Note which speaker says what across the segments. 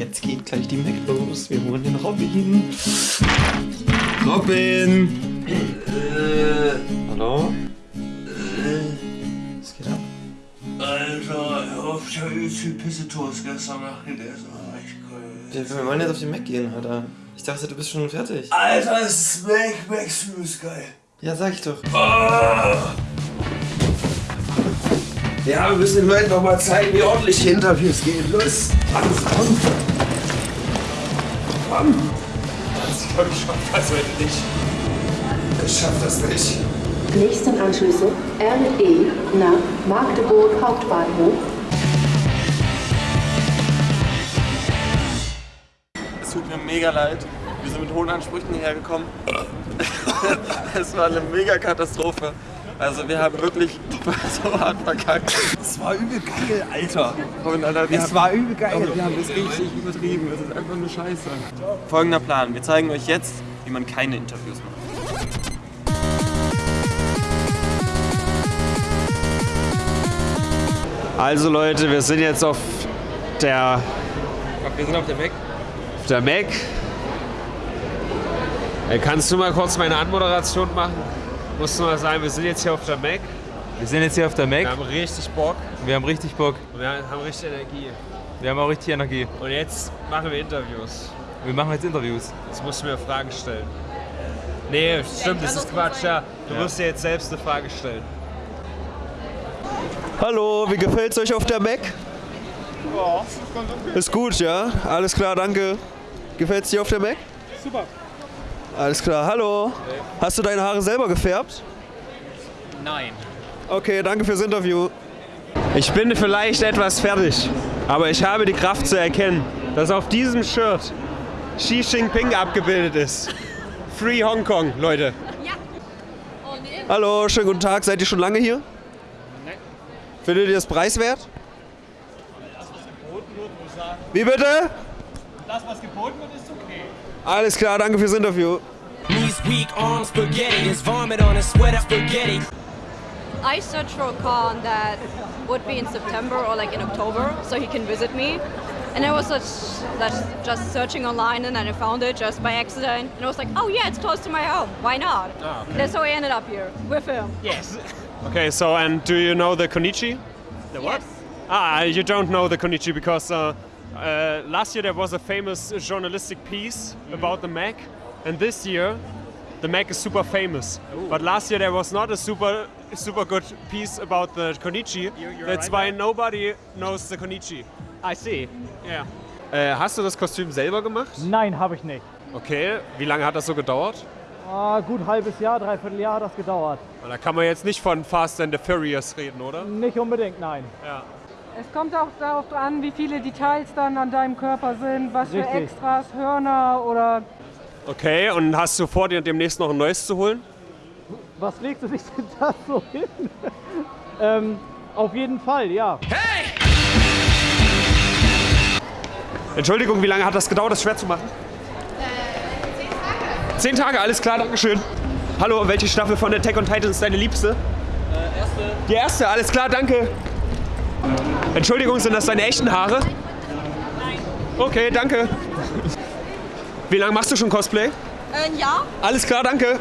Speaker 1: jetzt geht gleich die Mac los. Wir holen den Robin. Robin! Äh, Hallo? Was geht ab?
Speaker 2: Alter, hör auf, ich hab übelst viel Pisse-Toast gestern Nacht gegessen. Ah, ich kann-
Speaker 1: Wir, wir wollen jetzt auf den Mac gehen, Alter. Ich dachte, du bist schon fertig.
Speaker 2: Alter, es ist Mac, Maximus ist geil.
Speaker 1: Ja, sag ich doch.
Speaker 2: Ah! Ja, wir müssen den Leuten noch mal zeigen, wie ordentlich die Interviews gehen. Los, Tanz, komm. Komm. Ich glaube, ich schaff das heute nicht. Ich schaff das nicht.
Speaker 3: Nächsten Anschlüsse RE nach Magdeburg Hauptbahnhof.
Speaker 1: Es tut mir mega leid. Wir sind mit hohen Ansprüchen hierher gekommen. es war eine mega Katastrophe. Also wir haben wirklich so hart verkackt.
Speaker 2: Das war übel geil, Alter.
Speaker 1: Und Alter,
Speaker 2: Das
Speaker 1: haben,
Speaker 2: war übel geil.
Speaker 1: wir haben das richtig übertrieben. Das ist einfach nur Scheiße. Folgender Plan. Wir zeigen euch jetzt, wie man keine Interviews macht.
Speaker 4: Also Leute, wir sind jetzt auf der,
Speaker 1: Wir sind auf der Mac.
Speaker 4: auf der Mac. Äh, Kannst du mal kurz meine Anmoderation machen? Musst du mal sagen, wir sind jetzt hier auf der Mac.
Speaker 5: Wir sind jetzt hier auf der Mac.
Speaker 4: Wir haben richtig Bock
Speaker 5: Wir haben richtig Bock.
Speaker 4: und wir haben richtig Energie.
Speaker 5: Wir haben auch richtig Energie.
Speaker 4: Und jetzt machen wir Interviews.
Speaker 5: Wir machen jetzt Interviews.
Speaker 4: Jetzt musst du mir Fragen stellen. Nee, stimmt, das ist Quatsch, ja. Du musst dir jetzt selbst eine Frage stellen.
Speaker 6: Hallo, wie gefällt's euch auf der Mac? Ist gut, ja? Alles klar, danke. Gefällt's dir auf der Mac? Super. Alles klar, hallo. Hast du deine Haare selber gefärbt?
Speaker 5: Nein.
Speaker 6: Okay, danke fürs Interview.
Speaker 4: Ich bin vielleicht etwas fertig, aber ich habe die Kraft zu erkennen, dass auf diesem Shirt Xi Jinping abgebildet ist. Free Hong Kong, Leute.
Speaker 6: Hallo, schönen guten Tag. Seid ihr schon lange hier? Nein. Findet ihr das preiswert? Wie bitte?
Speaker 7: Das, was geboten wird, ist okay.
Speaker 6: Alles klar, danke fürs Interview.
Speaker 8: Knees weak, arms spaghetti. There's vomit on his sweater, spaghetti.
Speaker 9: I searched for a con that would be in September or like in October, so he can visit me. And I was such, just searching online, and then I found it just by accident. And I was like, oh yeah, it's close to my home. Why not? That's how I ended up here with him.
Speaker 7: Yes.
Speaker 4: Okay, so and do you know the Konichi? The
Speaker 9: Yes.
Speaker 4: Ah, you don't know the Konichi because uh, uh, last year there was a famous journalistic piece about the Mac, and this year the Mac is super famous. But last year there was not a super super good piece about the Konichi. That's why nobody knows the Konichi.
Speaker 7: I see.
Speaker 4: Yeah. Äh, hast du das Kostüm selber gemacht?
Speaker 7: Nein, habe ich nicht.
Speaker 4: Okay. Wie lange hat das so gedauert?
Speaker 7: Ah, gut halbes Jahr, dreiviertel Jahr hat das gedauert.
Speaker 4: Da kann man jetzt nicht von Fast and the Furious reden, oder?
Speaker 7: Nicht unbedingt, nein.
Speaker 4: Ja.
Speaker 10: Es kommt auch darauf an, wie viele Details dann an deinem Körper sind, was für
Speaker 7: Richtig.
Speaker 10: Extras, Hörner oder
Speaker 4: Okay, und hast du vor, dir demnächst noch ein neues zu holen?
Speaker 7: Was legst du dich denn da so hin? ähm, auf jeden Fall, ja.
Speaker 4: Entschuldigung, wie lange hat das gedauert, das schwer zu machen? Zehn Tage, alles klar, Dankeschön. Hallo, welche Staffel von Attack on Titan ist deine liebste? erste. Die erste, alles klar, danke. Entschuldigung, sind das deine echten Haare? Nein. Okay, danke. Wie lange machst du schon Cosplay?
Speaker 9: Ein Jahr?
Speaker 4: Alles klar, danke.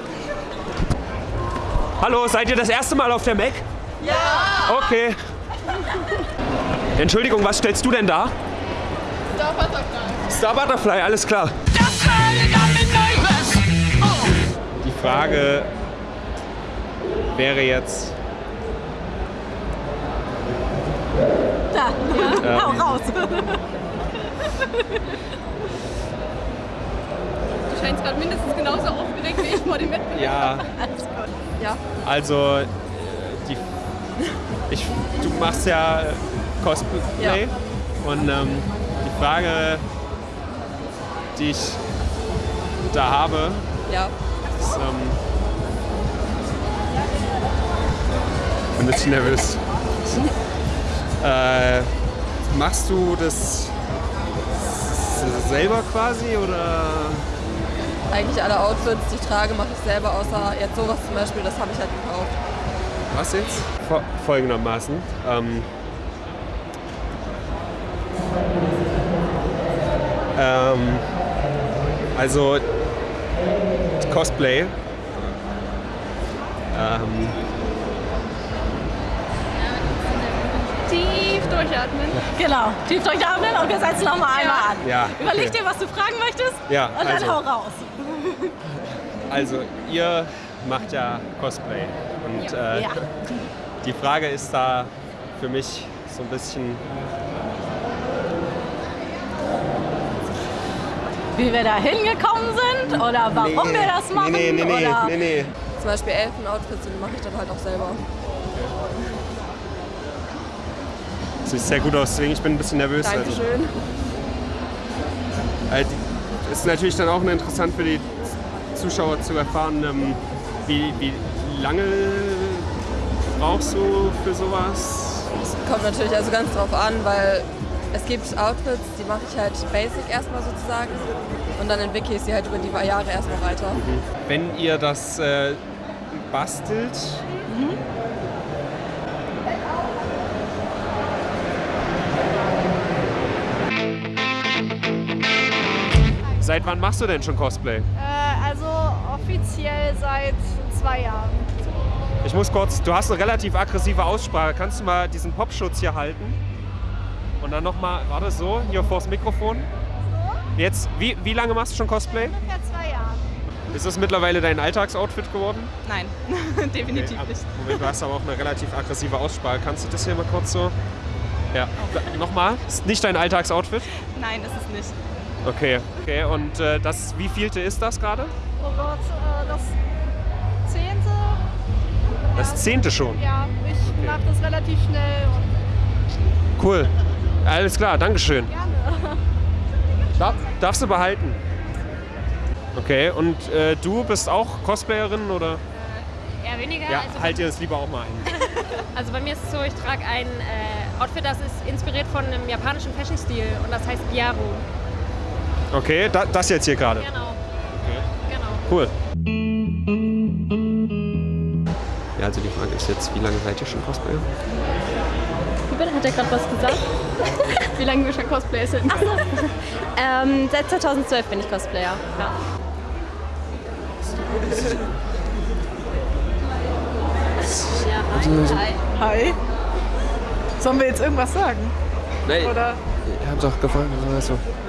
Speaker 4: Hallo, seid ihr das erste Mal auf der Mac?
Speaker 9: Ja!
Speaker 4: Okay. Entschuldigung, was stellst du denn da?
Speaker 9: Star Butterfly.
Speaker 4: Star Butterfly, alles klar. Die Frage wäre jetzt,
Speaker 9: Ja. Hau raus. Du scheinst gerade mindestens genauso aufgeregt wie ich vor dem Wettbewerb.
Speaker 4: ja,
Speaker 9: Alles gut. Ja.
Speaker 4: also die, ich, du machst ja Cosplay
Speaker 9: Ja.
Speaker 4: und ähm, die Frage, die ich da habe,
Speaker 9: Ja.
Speaker 4: ist, ähm, bin ein bisschen nervös. äh, machst du das selber quasi oder?
Speaker 9: Eigentlich alle Outfits, die ich trage, mache ich selber, außer jetzt sowas zum Beispiel, das habe ich halt gekauft.
Speaker 4: Was jetzt? Fol- Folgendermaßen. Ähm, Ähm, also Cosplay. Ähm,
Speaker 11: durchatmen.
Speaker 12: Genau, tief durchatmen und wir setzen nochmal einmal an.
Speaker 4: Ja,
Speaker 12: Überleg
Speaker 4: okay.
Speaker 12: dir, was du fragen möchtest
Speaker 4: Ja,
Speaker 12: und dann
Speaker 4: also.
Speaker 12: hau raus.
Speaker 4: also ihr macht ja Cosplay. Und äh,
Speaker 12: Ja.
Speaker 4: die Frage ist da für mich so ein bisschen.
Speaker 12: Wie wir da hingekommen sind oder warum wir das machen.
Speaker 4: Nee, nee, nee,
Speaker 12: oder
Speaker 4: nee, nee.
Speaker 13: Zum Beispiel Elfen-Outfits, die mache ich dann halt auch selber.
Speaker 4: Sieht sehr gut aus, deswegen ich bin ein bisschen nervös. Also,
Speaker 13: Dankeschön.
Speaker 4: die- ist natürlich dann auch interessant für die Zuschauer zu erfahren, ähm, wie, wie lange brauchst du für sowas?
Speaker 13: Kommt natürlich also ganz drauf an, weil es gibt Outfits, die mache ich halt basic erstmal sozusagen und dann entwickle ich sie halt über die Jahre erstmal weiter.
Speaker 4: Wenn ihr das äh, bastelt, seit wann machst du denn schon Cosplay?
Speaker 11: Äh, also offiziell seit zwei Jahren.
Speaker 4: Ich muss kurz, du hast eine relativ aggressive Aussprache. Kannst du mal diesen Popschutz hier halten? Und dann nochmal, warte so, hier vors Mikrofon. Jetzt, wie, wie lange machst du schon Cosplay?
Speaker 11: Ungefähr zwei Jahren.
Speaker 4: Ist das mittlerweile dein Alltagsoutfit geworden?
Speaker 11: Nein, definitiv
Speaker 4: Okay,
Speaker 11: nicht.
Speaker 4: Moment, du hast aber auch eine relativ aggressive Aussprache. Kannst du das hier mal kurz so? Ja. Nochmal, ist nicht dein Alltagsoutfit?
Speaker 11: Nein, ist es nicht.
Speaker 4: Okay. Okay, und äh, das, wie vielte ist das gerade?
Speaker 11: Oh Gott, äh, das zehnte.
Speaker 4: Das zehnte schon.
Speaker 11: Ja, ich mache das relativ schnell
Speaker 4: Cool. Alles klar, Dankeschön.
Speaker 11: gerne.
Speaker 4: Darf, darfst du behalten. Okay, und äh, du bist auch Cosplayerin oder?
Speaker 14: Eher weniger.
Speaker 4: Ja,
Speaker 14: also,
Speaker 4: halt dir das lieber auch mal ein.
Speaker 14: also bei mir ist es so, ich trage ein äh, Outfit, das ist inspiriert von einem japanischen Fashion-Stil und das heißt Gyaru.
Speaker 4: Okay, da, das jetzt hier gerade.
Speaker 14: Genau. Genau.
Speaker 4: Cool. Ja, also die Frage ist jetzt, wie lange seid ihr schon Cosplayer?
Speaker 9: Wie bitte? Hat er gerade was gesagt?
Speaker 11: Wie lange wir schon Cosplayer sind?
Speaker 9: Achso. ähm, seit 2012 bin ich Cosplayer. Ja.
Speaker 6: Also,
Speaker 10: Hi. Sollen wir jetzt irgendwas sagen?
Speaker 6: Nein.
Speaker 10: Oder?
Speaker 6: Ich hab doch gefragt, was? Wie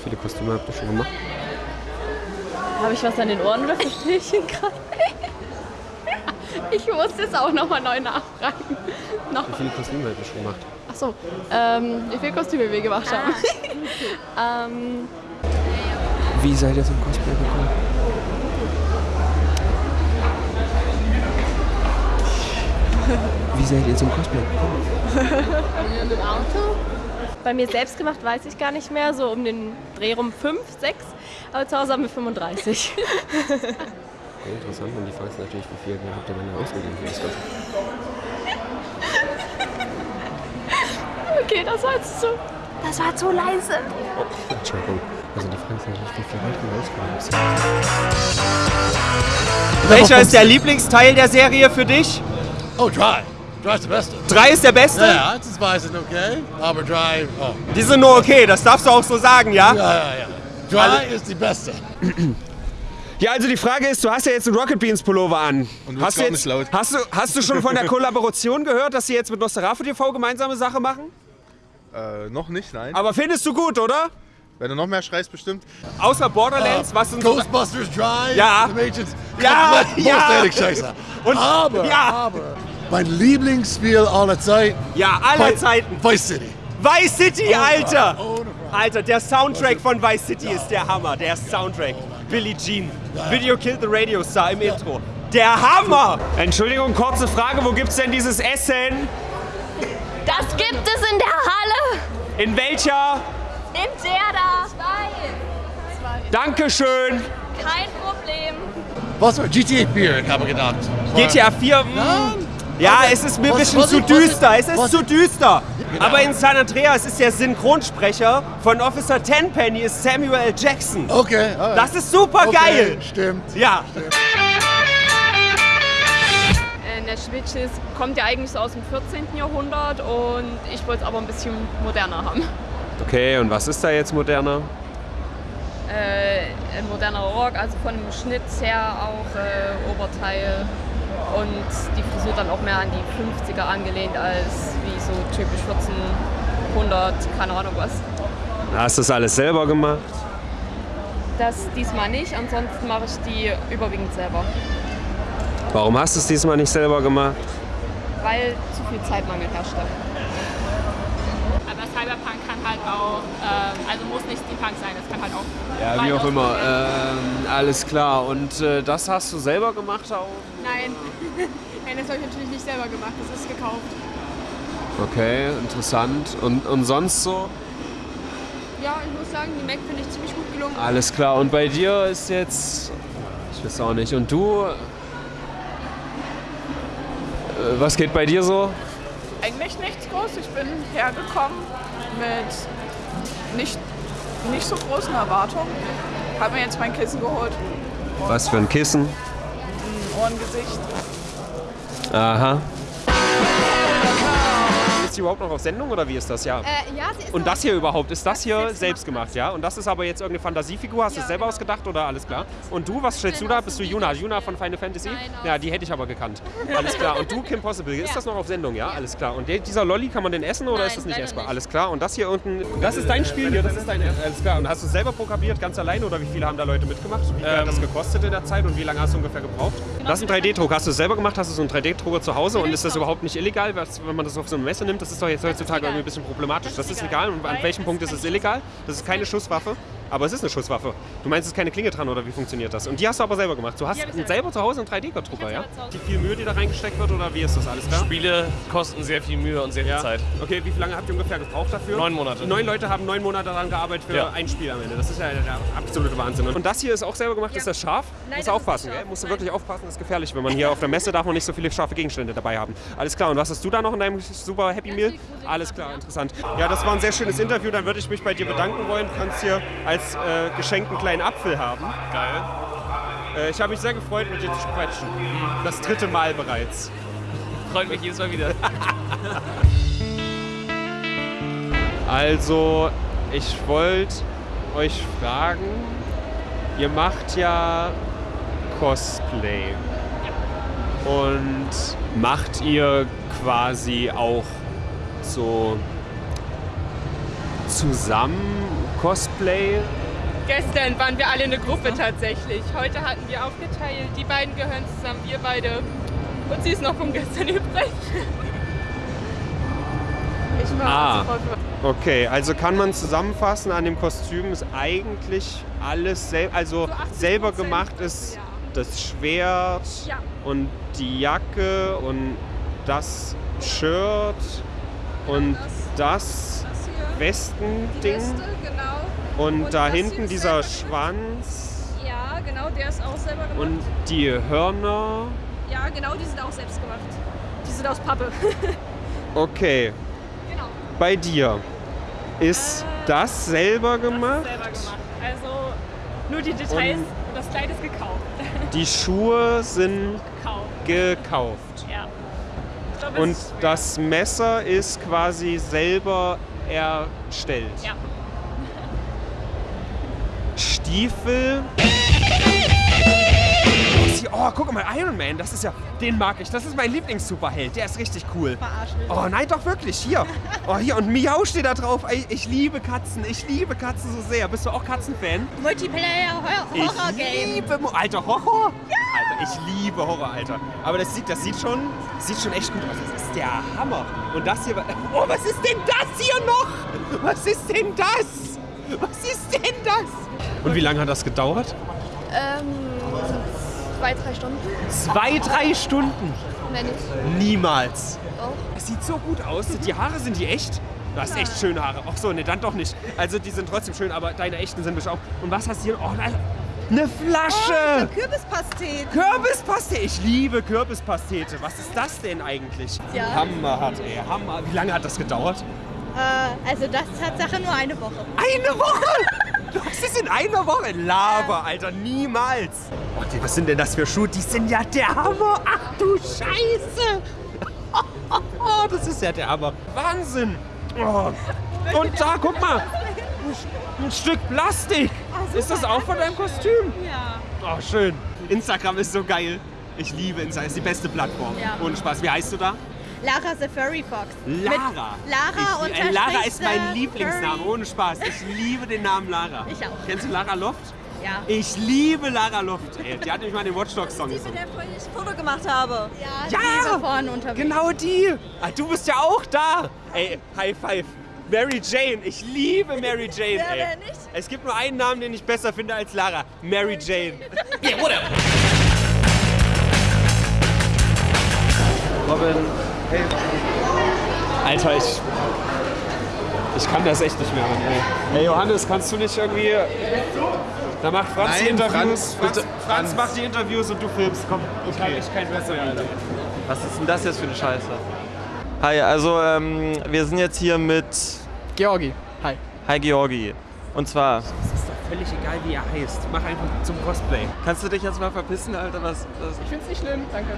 Speaker 6: viele Kostüme habt ihr schon gemacht?
Speaker 9: Habe ich was an den Ohren oder verstehe ich ihn gerade?
Speaker 11: Ich muss jetzt auch nochmal neu nachfragen. Noch.
Speaker 6: Wie viele Kostüme habt ihr schon gemacht?
Speaker 11: Achso, ähm, wie viele Kostüme wir gemacht haben. ähm,
Speaker 6: Wie seid ihr zum Cosplay gekommen? Wie seid ihr zum Cosplay gekommen?
Speaker 9: Mit dem Auto? Bei mir selbst gemacht weiß ich gar nicht mehr, so um den Dreh rum 5, 6. Aber zu Hause haben wir 35.
Speaker 6: Okay, interessant. Und die Frage ist natürlich, wie viel habt ihr denn ausgegeben für das Ganze?
Speaker 11: okay, das war jetzt zu. Das war zu leise.
Speaker 6: Oh, Entschuldigung. Also die Frage ist natürlich, wie viel Geld ihr ausgegeben habt.
Speaker 15: Welcher ist der Lieblingsteil der Serie für dich?
Speaker 16: Oh, Dry. Dry ist der Beste.
Speaker 15: Drei ist der beste?
Speaker 16: Ja, ja, zwei sind okay, aber Dry, oh.
Speaker 15: Die sind nur okay, das darfst du auch so sagen, ja?
Speaker 16: Ja, ja, ja. Dry
Speaker 15: Also-
Speaker 16: ist die Beste.
Speaker 4: Ja, also die Frage ist, du hast ja jetzt einen Rocket Beans Pullover an.
Speaker 17: Und du
Speaker 4: hast, du
Speaker 17: gar nicht laut.
Speaker 4: hast, du, hast du schon von der Kollaboration gehört, dass sie jetzt mit Nosferatu TV gemeinsame Sache machen?
Speaker 17: Äh, noch nicht, nein.
Speaker 4: Aber findest du gut, oder?
Speaker 17: Wenn du noch mehr schreist, bestimmt.
Speaker 4: Außer Borderlands,
Speaker 16: Äh,
Speaker 4: was sind
Speaker 16: Ghostbusters Dry.
Speaker 4: Ja.
Speaker 16: Die Mädchens
Speaker 4: Ja, ja.
Speaker 16: scheiße.
Speaker 4: Und-
Speaker 16: aber,
Speaker 4: ja.
Speaker 16: aber, mein Lieblingsspiel aller Zeiten.
Speaker 4: Ja, aller Zeiten.
Speaker 16: Vice City.
Speaker 4: Vice City,
Speaker 16: Oh,
Speaker 4: Alter!
Speaker 16: oh,
Speaker 4: Alter, der Soundtrack von Vice City ist der Hammer. Der Soundtrack. Billie Jean. Video Killed the Radio Star im Intro. Der Hammer! Entschuldigung, kurze Frage. Wo gibt's denn dieses Essen?
Speaker 9: Das gibt es in der Halle!
Speaker 4: In welcher?
Speaker 9: In der da! Zwei.
Speaker 4: Dankeschön.
Speaker 9: Kein Problem.
Speaker 16: Was war GTA 4, ich habe gedacht.
Speaker 4: GTA 4, mh, ja, es ist mir ein bisschen zu düster. Es ist zu düster. Aber in San Andreas ist der Synchronsprecher von Officer Tenpenny ist Samuel L. Jackson.
Speaker 16: Okay. alright.
Speaker 4: Das ist super
Speaker 16: Okay,
Speaker 4: geil.
Speaker 16: Stimmt.
Speaker 4: Ja.
Speaker 11: In der Schwitches kommt ja eigentlich so aus dem 14. Jahrhundert und ich wollte es aber ein bisschen moderner haben.
Speaker 4: Okay, und was ist da jetzt moderner?
Speaker 11: Äh, ein moderner Rock, also von dem Schnitt her auch äh, Oberteil und die Frisur dann auch mehr an die 50er angelehnt als wie so typisch 1400, keine Ahnung was.
Speaker 4: Hast du das alles selber gemacht?
Speaker 11: Das diesmal nicht, ansonsten mache ich die überwiegend selber,
Speaker 4: Warum hast du es diesmal nicht selber gemacht?
Speaker 11: weil zu viel Zeitmangel herrschte.
Speaker 18: Aber Cyberpunk ähm, also muss nicht Steampunk sein, es kann halt auch.
Speaker 4: Ja, wie auch immer. Ähm, alles klar. Und äh, das hast du selber gemacht auch?
Speaker 18: Nein. Nein, das habe ich natürlich nicht selber gemacht, das ist gekauft.
Speaker 4: Okay, interessant. Und, und sonst so?
Speaker 18: Ja, ich muss sagen, die Mac finde ich ziemlich gut gelungen.
Speaker 4: Alles klar. Und bei dir ist jetzt. Ich weiß auch nicht. Und du? Äh, Was geht bei dir so?
Speaker 19: Eigentlich nichts groß. Ich bin hergekommen mit nicht, nicht so großen Erwartungen. Habe mir jetzt mein Kissen geholt.
Speaker 4: Was für ein Kissen?
Speaker 19: Ein Ohrengesicht.
Speaker 4: Aha. Ist die überhaupt noch auf Sendung oder wie ist das? Ja.
Speaker 18: Äh, ja, sie ist
Speaker 4: Und das hier überhaupt, ist das hier selbst gemacht, ja? Und das ist aber jetzt irgendeine Fantasiefigur, hast du es selber ausgedacht oder alles klar? Und du, was stellst du da? Bist du Juna? Juna von Final Fantasy? Ja, die hätte ich aber gekannt. Alles klar. Und du, Kim Possible, ist das noch auf Sendung, ja? Alles klar. Und dieser Lolli, kann man den essen oder ist das nicht essbar? Alles klar. Und das hier unten, das ist dein Spiel hier, das ist dein, alles klar. Und hast du es selber programmiert, ganz alleine oder wie viele haben da Leute mitgemacht? Wie viel hat das gekostet in der Zeit und wie lange hast du ungefähr gebraucht? Das ist ein 3D-Druck. Hast du es selber gemacht? Hast du so einen 3D-Drucker zu Hause und ist das überhaupt nicht illegal, was- wenn man das auf so eine Messe nimmt? Das ist doch jetzt heutzutage irgendwie ein bisschen problematisch. Das ist legal. Und an welchem Punkt ist es illegal? Das ist keine Schusswaffe. Aber es ist eine Schusswaffe. Du meinst, es ist keine Klinge dran oder wie funktioniert das? Und die hast du aber selber gemacht. Du hast selber zu Hause einen 3D-Drucker, ja? Wie viel Mühe, die da reingesteckt wird oder wie ist das alles klar?
Speaker 20: Spiele kosten sehr viel Mühe und sehr viel
Speaker 4: Ja.
Speaker 20: Zeit.
Speaker 4: Okay, wie lange habt ihr ungefähr gebraucht dafür?
Speaker 20: Neun Monate.
Speaker 4: Neun Leute haben neun Monate daran gearbeitet für
Speaker 20: Ja.
Speaker 4: ein Spiel am Ende. Das ist ja der absolute Wahnsinn. Und das hier ist auch selber gemacht. Ist das scharf?
Speaker 18: Nein,
Speaker 4: Musst
Speaker 18: das
Speaker 4: du
Speaker 18: ist
Speaker 4: aufpassen,
Speaker 18: nicht
Speaker 4: gell? Musst du wirklich aufpassen, das ist gefährlich. Wenn man hier auf der Messe darf man nicht so viele scharfe Gegenstände dabei haben. Alles klar. Und was hast du da noch in deinem super Happy Meal? Alles klar, interessant. Ja, das war ein sehr schönes Interview. Dann würde ich mich bei dir bedanken wollen. Du kannst hier als äh, Geschenk einen kleinen Apfel haben.
Speaker 20: Geil.
Speaker 4: Äh, ich habe mich sehr gefreut, mit dir zu sprechen. Das dritte Mal bereits.
Speaker 20: Freut mich jedes Mal wieder.
Speaker 4: Also, ich wollte euch fragen, ihr macht ja Cosplay. Und macht ihr quasi auch so zusammen Cosplay?
Speaker 10: Gestern waren wir alle eine Gruppe tatsächlich. Heute hatten wir aufgeteilt. Die beiden gehören zusammen, wir beide. Und sie ist noch von gestern übrig. Ich war
Speaker 4: Ah,
Speaker 10: sofort
Speaker 4: okay. Also kann man zusammenfassen, an dem Kostüm ist eigentlich alles sel also selber gemacht ist das Schwert
Speaker 10: Ja.
Speaker 4: und die Jacke und das Shirt und das Westending
Speaker 10: Weste.
Speaker 4: Und, da
Speaker 10: das
Speaker 4: hinten
Speaker 10: ist
Speaker 4: dieser Schwanz
Speaker 10: Ja, genau, der ist auch selber gemacht.
Speaker 4: und die Hörner.
Speaker 10: ja, genau, die sind auch selbst gemacht. Die sind aus Pappe.
Speaker 4: Okay.
Speaker 10: Genau.
Speaker 4: Bei dir ist das selber gemacht?
Speaker 14: Selber gemacht. Also nur die Details
Speaker 4: Und-
Speaker 14: und das Kleid ist gekauft.
Speaker 4: Die Schuhe sind
Speaker 14: Gekauft.
Speaker 4: gekauft.
Speaker 14: Ja. Glaub,
Speaker 4: Und
Speaker 14: ist
Speaker 4: das Messer ist quasi selber erstellt.
Speaker 14: Ja.
Speaker 4: Stiefel. Oh, guck mal, Iron Man, das ist ja, den mag ich. Das ist mein Lieblings-Superheld. Der ist richtig cool. Oh nein, doch wirklich, hier. Oh, hier und Miau steht da drauf. Ey, Ich liebe Katzen, ich liebe Katzen so sehr. Bist du auch Katzenfan?
Speaker 12: Multiplayer
Speaker 4: Ich
Speaker 12: Horror Game.
Speaker 4: liebe Mo Alter, Horror? Alter, ich liebe Horror, Alter. Aber das sieht, das sieht schon, sieht schon echt gut aus. Das ist der Hammer. Und das hier, oh, was ist denn das hier noch? Was ist denn das? Was ist denn das? Und wie lange hat das gedauert?
Speaker 11: Ähm, zwei, drei Stunden.
Speaker 4: Zwei, drei Stunden.
Speaker 11: Wenn nicht.
Speaker 4: Niemals.
Speaker 11: Doch.
Speaker 4: Es sieht so gut aus. Die Haare sind die echt? Du hast echt schöne Haare. Ach so, ne, dann doch nicht. Also die sind trotzdem schön, aber deine echten sind bestimmt auch. Und was hast du hier? Oh, nein. Eine Flasche!
Speaker 12: Oh, Kürbispastete.
Speaker 4: Kürbispastete. Ich liebe Kürbispastete. Was ist das denn eigentlich?
Speaker 12: Ja.
Speaker 4: Hammerhart, ey. Hammer. Wie lange hat das gedauert?
Speaker 12: Äh, also das ist Tatsache nur eine Woche.
Speaker 4: Eine Woche?
Speaker 15: Hast es in einer Woche? Lava, Alter, niemals. Oh, die, was sind denn das für Schuhe? Die sind ja der Hammer. Ach du Scheiße. Oh, das ist ja der Hammer. Wahnsinn. Oh. Und da, guck mal. Ein, ein Stück Plastik. ist das auch von deinem Kostüm?
Speaker 14: Ja.
Speaker 15: Oh, schön. Instagram ist so geil. Ich liebe Instagram. Ist die beste Plattform.
Speaker 14: Ja.
Speaker 15: Ohne Spaß. Wie heißt du da?
Speaker 14: Lara the Furry Fox.
Speaker 15: Lara.
Speaker 14: Mit Lara
Speaker 15: ich,
Speaker 14: unterstrich
Speaker 15: Lara ist mein Lieblingsname,
Speaker 14: Furry.
Speaker 15: ohne Spaß. Ich liebe den Namen Lara.
Speaker 14: Ich auch.
Speaker 15: Kennst du Lara Loft?
Speaker 14: Ja.
Speaker 15: Ich liebe Lara Loft. Ey, die hat nämlich mal den Watch Dogs Song gesungen.
Speaker 14: der vorhin das Foto gemacht habe. Ja,
Speaker 15: Ja,
Speaker 14: die war vorne unterwegs.
Speaker 15: Genau die. Ah, du bist ja auch da. Ey, High Five. Mary Jane. Ich liebe Mary Jane.
Speaker 14: Wer
Speaker 15: ey.
Speaker 14: denn nicht?
Speaker 15: Es gibt nur einen Namen, den ich besser finde als Lara. Mary Jane. Yeah, whatever.
Speaker 4: Robin. Alter, ich. Ich kann das echt nicht mehr. Ey. Hey Johannes, kannst du nicht irgendwie. Da macht Franz die
Speaker 1: Nein,
Speaker 4: Interviews.
Speaker 1: Franz,
Speaker 4: Franz, Franz
Speaker 1: Franz.
Speaker 4: macht die Interviews und du filmst. Komm, ich habe echt kein Besser mehr, Alter.
Speaker 1: Was ist denn das jetzt für eine Scheiße? Hi, also ähm, wir sind jetzt hier mit
Speaker 7: Georgi. Hi.
Speaker 1: Hi Georgi. Und zwar,
Speaker 15: völlig egal, wie er heißt. Mach einfach zum Cosplay.
Speaker 1: kannst du dich jetzt mal verpissen, Alter? Was, was?
Speaker 7: Ich find's nicht schlimm, danke.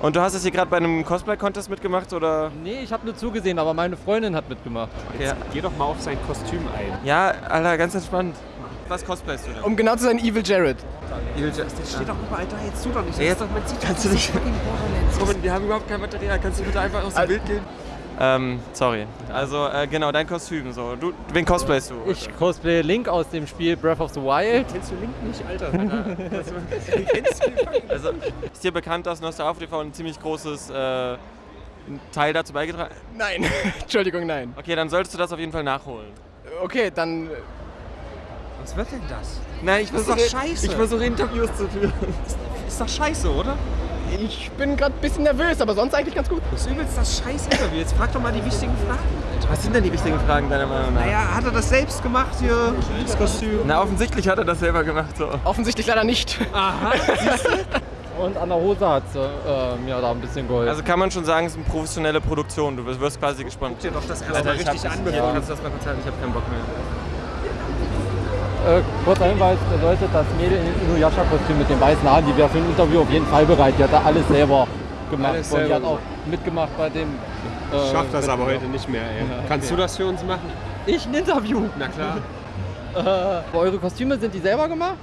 Speaker 1: Und du hast jetzt hier gerade bei einem Cosplay-Contest mitgemacht, oder?
Speaker 5: Nee, ich habe nur zugesehen, aber meine Freundin hat mitgemacht.
Speaker 1: Ja.
Speaker 4: Geh doch mal auf sein Kostüm ein.
Speaker 1: Ja, Alter, ganz entspannt. Was cosplayst du denn?
Speaker 7: Um genau zu sein, Evil Jared.
Speaker 1: Evil Jared.
Speaker 15: Das steht doch überall da, jetzt tu doch nicht.
Speaker 1: Ja, jetzt
Speaker 15: man sieht
Speaker 1: kannst du nicht. Robin, wir haben überhaupt kein Material. Kannst du bitte einfach aus dem Bild gehen? Ähm, sorry. Also, äh, genau, dein Kostüm. So. Du, wen cosplayst du?
Speaker 5: Ich cosplay Link aus dem Spiel Breath of the Wild.
Speaker 4: Kennst du Link nicht, Alter?
Speaker 1: Also, ist dir bekannt, dass Nostalgia TV ein ziemlich großes äh, Teil dazu beigetragen hat?
Speaker 7: Nein, Entschuldigung, nein.
Speaker 1: Okay, dann solltest du das auf jeden Fall nachholen.
Speaker 7: Okay, dann.
Speaker 15: Was wird denn das?
Speaker 1: Nein, ich
Speaker 15: Das ist
Speaker 1: versuche
Speaker 15: doch scheiße.
Speaker 1: Ich versuche Interviews zu führen.
Speaker 15: Ist doch scheiße, oder?
Speaker 7: Ich bin gerade ein bisschen nervös, aber sonst eigentlich ganz gut.
Speaker 15: Das ist übelst das scheiß Interview. Jetzt frag doch mal die wichtigen Fragen, Alter.
Speaker 1: Was sind denn die wichtigen Fragen deiner Meinung nach?
Speaker 15: Naja, hat er das selbst gemacht hier, das Kostüm?
Speaker 1: Na, offensichtlich hat er das selber gemacht. So.
Speaker 7: Offensichtlich leider nicht.
Speaker 15: Aha.
Speaker 5: Und an der Hose hat sie äh, mir da ein bisschen geholfen.
Speaker 1: Also kann man schon sagen, es ist eine professionelle Produktion. Du wirst- quasi gespannt.
Speaker 15: Guck dir doch das erst
Speaker 1: Alter,
Speaker 15: mal
Speaker 1: ich
Speaker 15: richtig
Speaker 1: hab,
Speaker 15: an, bevor-
Speaker 1: kannst du das mal kurz halten? Ich habe keinen Bock mehr.
Speaker 5: Äh, kurzer Hinweis, bedeutet das Mädel in Inuyasha-Kostüm mit den weißen Haaren, die wäre für ein Interview auf jeden Fall bereit. Die hat da alles selber gemacht.
Speaker 4: Alles
Speaker 5: und die
Speaker 4: selber
Speaker 5: hat auch mitgemacht bei dem.
Speaker 4: Ich schaff das aber heute nicht mehr, ey.
Speaker 5: Ja,
Speaker 4: Kannst
Speaker 5: okay.
Speaker 4: du das für uns machen?
Speaker 5: Ich ein Interview.
Speaker 4: Na klar.
Speaker 5: Äh, eure Kostüme sind die selber gemacht?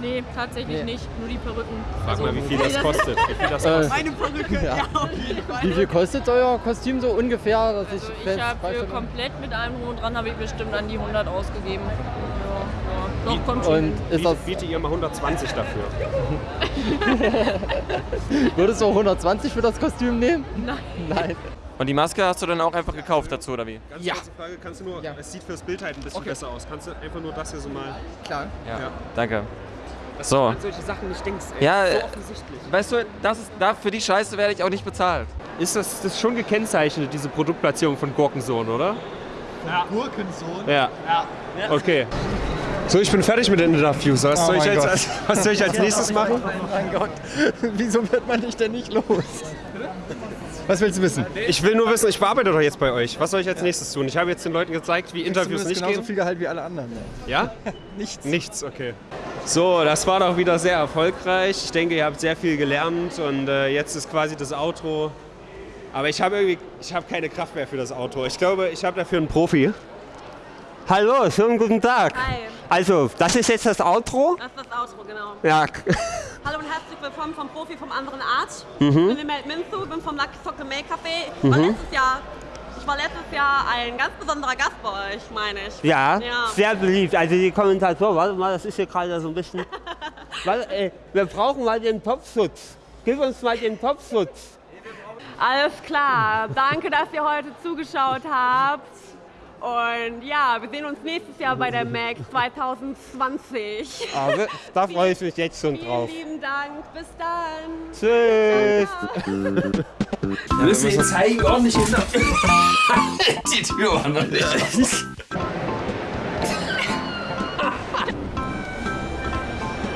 Speaker 10: Nee, tatsächlich
Speaker 5: Nee.
Speaker 10: nicht. Nur die Perücken.
Speaker 4: Frag mal, wie viel das kostet. Wie viel das
Speaker 5: Äh,
Speaker 4: kostet.
Speaker 10: Meine Perücke,
Speaker 5: Ja.
Speaker 10: ja.
Speaker 5: Wie viel kostet euer Kostüm so ungefähr? Dass ich
Speaker 10: Ich
Speaker 5: fest
Speaker 10: habe komplett mit allem drum und dran habe ich bestimmt an die 100 ausgegeben. Ja. Doch, kommt schon
Speaker 5: Und ist das,
Speaker 4: Biete ihr mal 120 dafür.
Speaker 5: würdest du auch 120 für das Kostüm nehmen?
Speaker 10: Nein.
Speaker 5: Nein.
Speaker 1: Und die Maske hast du dann auch einfach gekauft dazu, oder wie?
Speaker 4: Ganz kurze Frage, kannst du nur, es sieht fürs Bild halt ein bisschen besser aus. Kannst du einfach nur das hier so mal...
Speaker 7: Klar.
Speaker 1: Ja.
Speaker 4: Ja.
Speaker 1: Danke.
Speaker 4: Dass
Speaker 1: So.
Speaker 4: du an solche Sachen nicht denkst, ey.
Speaker 1: Ja,
Speaker 4: so
Speaker 1: äh,
Speaker 4: offensichtlich.
Speaker 1: Weißt du, das ist, da, für die Scheiße werde ich auch nicht bezahlt.
Speaker 4: Ist das, das ist schon gekennzeichnet, diese Produktplatzierung von Gurkensohn, oder?
Speaker 16: Ja. Gurkensohn.
Speaker 4: Ja. Okay. So, ich bin fertig mit den Interviews. Was,
Speaker 7: Oh
Speaker 4: soll, ich jetzt als, was soll ich als nächstes machen?
Speaker 7: Mein Gott, wieso wird man dich denn nicht los? Was willst du wissen?
Speaker 4: Ich will nur wissen, ich bearbeite doch jetzt bei euch. Was soll ich als nächstes tun? Ich habe jetzt den Leuten gezeigt, wie Interviews nicht
Speaker 7: genauso
Speaker 4: gehen.
Speaker 7: viel Gehalt wie alle anderen.
Speaker 4: Ja?
Speaker 7: Nichts.
Speaker 4: Nichts, okay. So, das war doch wieder sehr erfolgreich. Ich denke, ihr habt sehr viel gelernt und äh, jetzt ist quasi das Outro. Aber ich habe irgendwie, ich habe keine Kraft mehr für das Outro. Ich glaube, ich habe dafür einen Profi.
Speaker 21: Hallo, schönen guten Tag.
Speaker 12: Hi.
Speaker 21: Also, das ist jetzt das Outro.
Speaker 12: Das ist das Outro, genau.
Speaker 21: Ja,
Speaker 12: Hallo und herzlich willkommen vom Profi vom anderen Art.
Speaker 21: Mhm.
Speaker 12: Ich bin Mel Minzu, bin vom Lucky Sock Make Café. Ich war
Speaker 21: Mhm.
Speaker 12: letztes Jahr, ich war letztes Jahr ein ganz besonderer Gast bei euch, meine ich.
Speaker 21: ja,
Speaker 12: ja.
Speaker 21: sehr beliebt. Also die Kommentatoren, warte mal, das ist hier gerade so ein bisschen. warte, äh, wir brauchen mal den Topfschutz. Gib uns mal den Topfschutz.
Speaker 12: Alles klar. Danke, dass ihr heute zugeschaut habt. Und ja, wir sehen uns nächstes Jahr bei der MAC 2020.
Speaker 21: Aber da freue ich mich jetzt schon drauf.
Speaker 12: Vielen lieben Dank. Bis dann.
Speaker 21: Tschüss.
Speaker 2: Wir müssen ihn zeigen, ordentlich in der... Die Tür war noch nicht.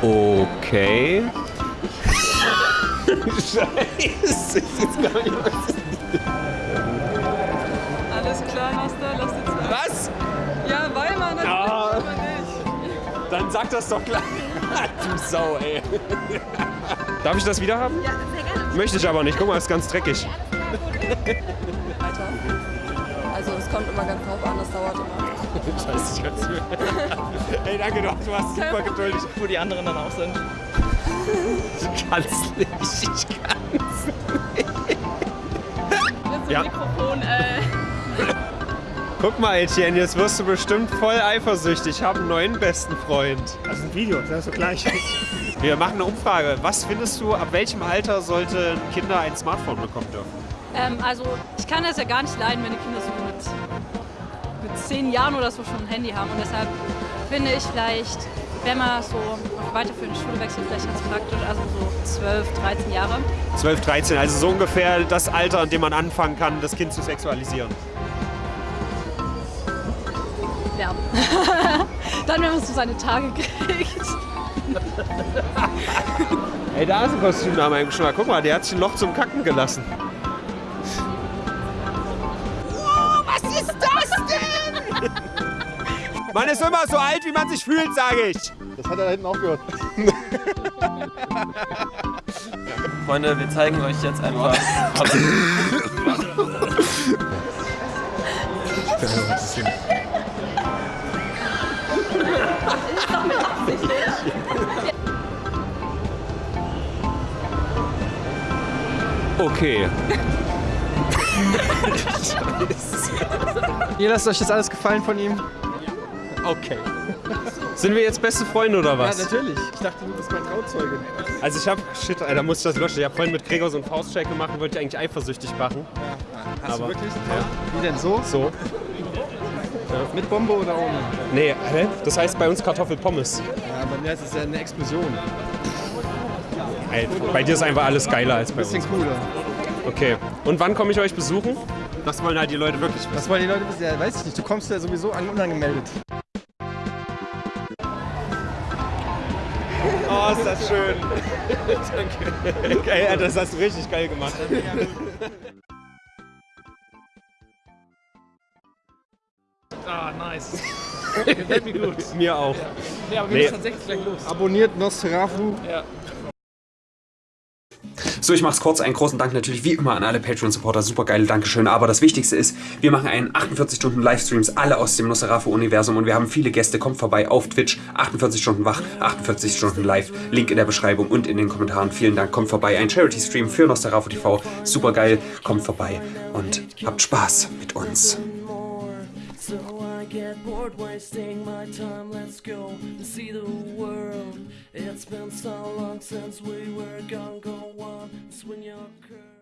Speaker 4: Okay.
Speaker 2: Scheiße, ich weiß gar nicht, was
Speaker 13: Alles klar, Master, lass mal.
Speaker 2: Was?
Speaker 13: Ja, Weimar, natürlich.
Speaker 2: Ah.
Speaker 13: nicht.
Speaker 4: Dann sag das doch gleich. du Sau, ey. Darf ich das wieder haben?
Speaker 11: Ja, sehr gerne.
Speaker 4: Möchte ich aber nicht. Guck mal, ist ganz dreckig.
Speaker 11: Weiter. Also es kommt immer ganz drauf an, das dauert immer.
Speaker 4: Scheiße, ich kann's mir. Ey, danke doch, du warst super geduldig.
Speaker 7: Wo die anderen dann auch sind.
Speaker 4: Ich kann's nicht, ich kann's nicht.
Speaker 10: Mit so
Speaker 4: Ja.
Speaker 10: Mikrofon, äh,
Speaker 4: Guck mal, Etienne, jetzt wirst du bestimmt voll eifersüchtig. Ich habe einen neuen besten Freund.
Speaker 20: Das ist ein Video, das ist so gleich.
Speaker 4: Wir machen eine Umfrage. Was findest du, ab welchem Alter sollten Kinder ein Smartphone bekommen dürfen?
Speaker 22: Ähm, also ich kann das ja gar nicht leiden, wenn die Kinder so mit, mit zehn Jahren oder so schon ein Handy haben. Und deshalb finde ich vielleicht, wenn man so weiterführende Schule wechselt, vielleicht ganz praktisch, also so 12, 13 Jahre.
Speaker 4: 12, 13, also so ungefähr das Alter, an dem man anfangen kann, das Kind zu sexualisieren.
Speaker 22: Ja. Dann, wenn man so seine Tage kriegt.
Speaker 4: Ey, da ist ein Kostüm nach meinem Geschmack. Guck mal, der hat sich ein Loch zum Kacken gelassen.
Speaker 23: Oh, was ist das denn?
Speaker 4: Man ist immer so alt, wie man sich fühlt, sage ich.
Speaker 16: Das hat er da hinten aufgehört.
Speaker 1: Freunde, wir zeigen euch jetzt einfach.
Speaker 4: Okay.
Speaker 20: Ihr lasst euch das alles gefallen von ihm?
Speaker 4: Okay. Sind wir jetzt beste Freunde oder was?
Speaker 20: Ja, natürlich. Ich dachte, du bist mein Trauzeuge.
Speaker 4: Also ich hab, shit, Alter, muss ich das löschen. Ich hab vorhin mit Gregor so einen Faustcheck gemacht und wollte dich eigentlich eifersüchtig machen.
Speaker 20: Hast
Speaker 4: Aber-
Speaker 20: du wirklich?
Speaker 4: Ja.
Speaker 20: Wie denn so?
Speaker 4: So.
Speaker 20: Mit Bombe oder ohne?
Speaker 4: Nee, hä? Das heißt bei uns Kartoffelpommes.
Speaker 20: Ja, bei mir ist es ja eine Explosion.
Speaker 4: Ey, bei dir ist einfach alles geiler als bei
Speaker 20: Bisschen
Speaker 4: uns.
Speaker 20: cooler.
Speaker 4: Okay. Und wann komme ich euch besuchen? Das wollen halt die Leute wirklich wissen.
Speaker 20: Das wollen die Leute wissen? Ja, weiß ich nicht. Du kommst ja sowieso an unangemeldet.
Speaker 4: Oh, ist das schön. Danke. Geil, das hast du richtig geil gemacht.
Speaker 7: Ah, nice. Gefällt mir gut.
Speaker 4: Mir auch.
Speaker 7: Ja, aber wir
Speaker 4: Nee.
Speaker 7: müssen tatsächlich gleich los.
Speaker 20: Abonniert Nosferatu.
Speaker 7: Ja.
Speaker 2: So, ich mach's kurz. Einen großen Dank natürlich wie immer an alle Patreon-Supporter. Super geile Dankeschön. Aber das Wichtigste ist, wir machen einen 48 Stunden Livestreams, alle aus dem Nosferatu-Universum und wir haben viele Gäste. Kommt vorbei auf Twitch. 48 Stunden wach, 48 Stunden live. Link in der Beschreibung und in den Kommentaren. Vielen Dank. Kommt vorbei. Ein Charity-Stream für Nosferatu TV. Super geil. Kommt vorbei und habt Spaß mit uns.
Speaker 24: So I get bored wasting my time. Let's go and see the world. It's been so long since we were gone. Go on, swing your curve.